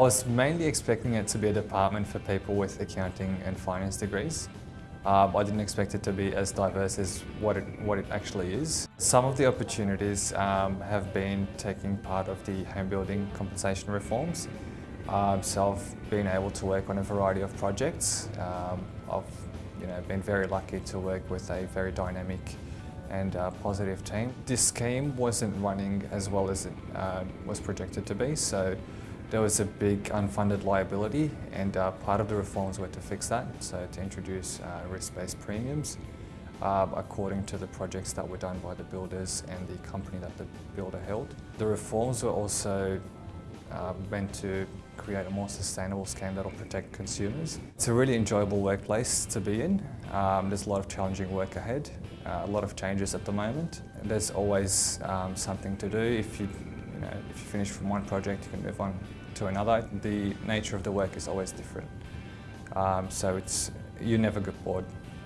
I was mainly expecting it to be a department for people with accounting and finance degrees. Um, I didn't expect it to be as diverse as what it, what it actually is. Some of the opportunities um, have been taking part of the home building compensation reforms. Um, so I've been able to work on a variety of projects. Um, I've you know, been very lucky to work with a very dynamic and uh, positive team. This scheme wasn't running as well as it uh, was projected to be, so there was a big unfunded liability and uh, part of the reforms were to fix that, so to introduce uh, risk-based premiums um, according to the projects that were done by the builders and the company that the builder held. The reforms were also uh, meant to create a more sustainable scheme that will protect consumers. It's a really enjoyable workplace to be in. Um, there's a lot of challenging work ahead, uh, a lot of changes at the moment. There's always um, something to do. If you, know, if you finish from one project, you can move on to another. The nature of the work is always different. Um, so it's, you never get bored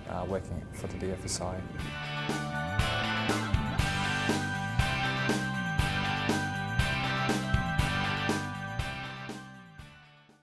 uh, working for the DFSI.